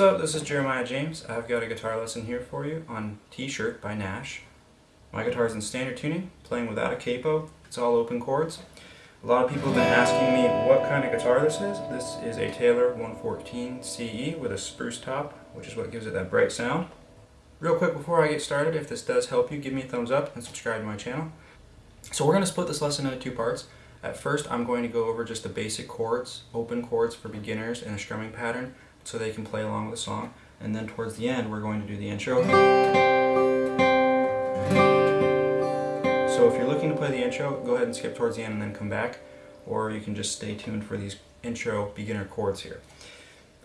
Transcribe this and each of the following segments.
What's up? This is Jeremiah James. I've got a guitar lesson here for you on T-shirt by Nash. My guitar is in standard tuning, playing without a capo. It's all open chords. A lot of people have been asking me what kind of guitar this is. This is a Taylor 114 CE with a spruce top, which is what gives it that bright sound. Real quick before I get started, if this does help you, give me a thumbs up and subscribe to my channel. So we're going to split this lesson into two parts. At first, I'm going to go over just the basic chords, open chords for beginners and a strumming pattern so they can play along with the song. And then towards the end, we're going to do the intro. So if you're looking to play the intro, go ahead and skip towards the end and then come back. Or you can just stay tuned for these intro beginner chords here.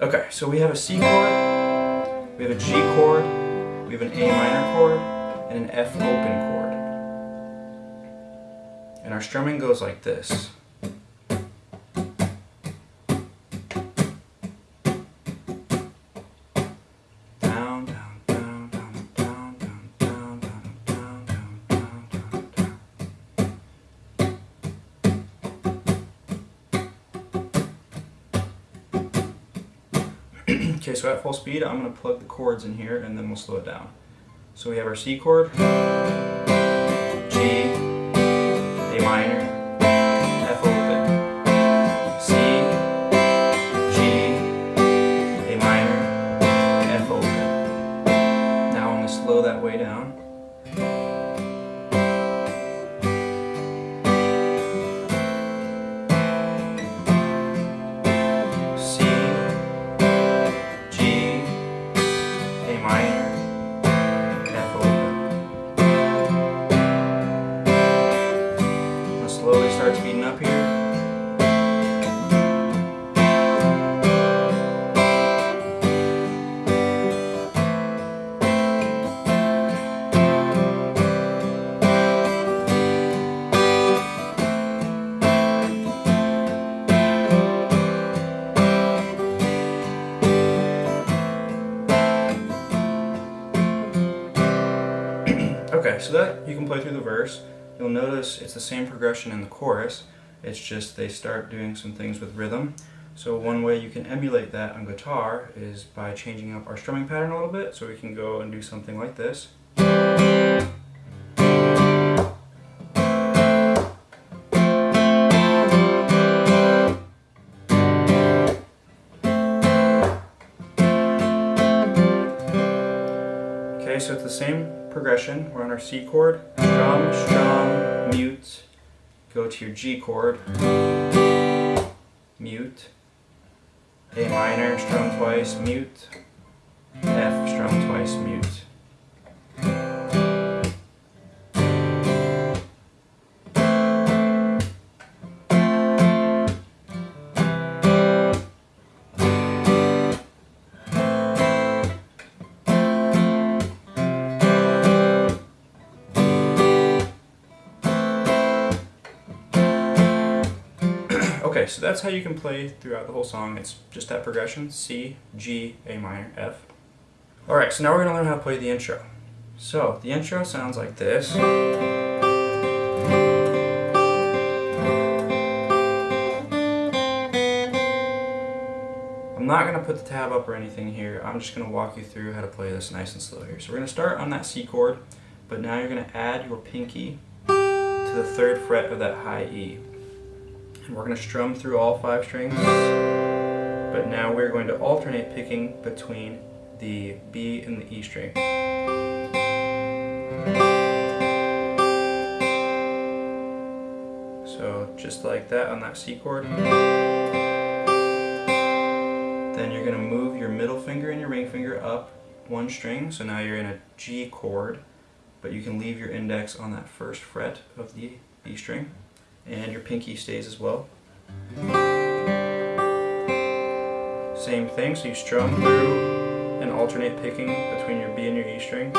Okay, so we have a C chord, we have a G chord, we have an A minor chord, and an F open chord. And our strumming goes like this. Okay, so at full speed, I'm going to plug the chords in here and then we'll slow it down. So we have our C chord, G, A minor, F open, C, G, A minor, F open. Now I'm going to slow that way down. So that you can play through the verse. You'll notice it's the same progression in the chorus. It's just they start doing some things with rhythm. So one way you can emulate that on guitar is by changing up our strumming pattern a little bit. So we can go and do something like this. Okay, so it's the same progression. We're on our C chord, strum, strum, mute, go to your G chord, mute, A minor, strum twice, mute, F, strum twice, mute. Okay, so that's how you can play throughout the whole song. It's just that progression, C, G, A minor, F. Alright, so now we're to learn how to play the intro. So, the intro sounds like this. I'm not to put the tab up or anything here. I'm just to walk you through how to play this nice and slow here. So we're to start on that C chord, but now you're to add your pinky to the third fret of that high E. And we're going to strum through all five strings, but now we're going to alternate picking between the B and the E string. So just like that on that C chord. Then you're going to move your middle finger and your ring finger up one string, so now you're in a G chord, but you can leave your index on that first fret of the B string and your pinky stays as well. Same thing, so you strum through and alternate picking between your B and your E string.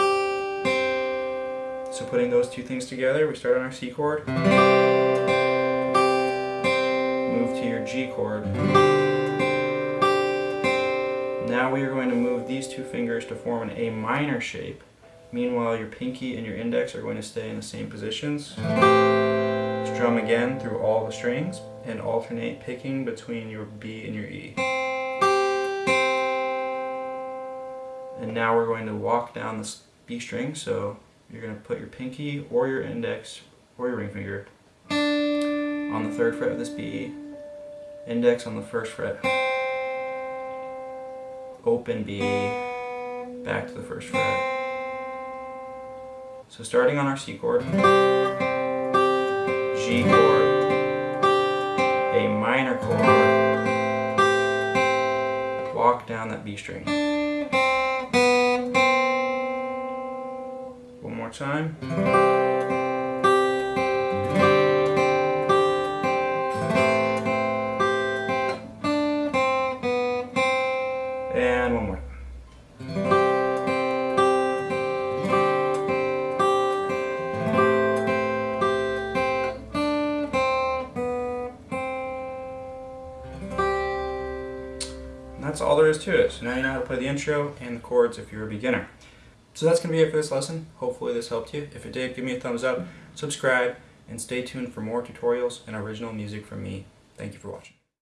So putting those two things together, we start on our C chord, move to your G chord. Now we are going to move these two fingers to form an A minor shape. Meanwhile, your pinky and your index are going to stay in the same positions. Strum again through all the strings and alternate picking between your B and your E. And now we're going to walk down this B string. So you're going to put your pinky or your index or your ring finger on the third fret of this B, index on the first fret, open B, back to the first fret. So starting on our C chord, G chord, A minor chord, walk down that B string. One more time. That's all there is to it. So now you know how to play the intro and the chords if you're a beginner. So that's going to be it for this lesson. Hopefully this helped you. If it did, give me a thumbs up, subscribe, and stay tuned for more tutorials and original music from me. Thank you for watching.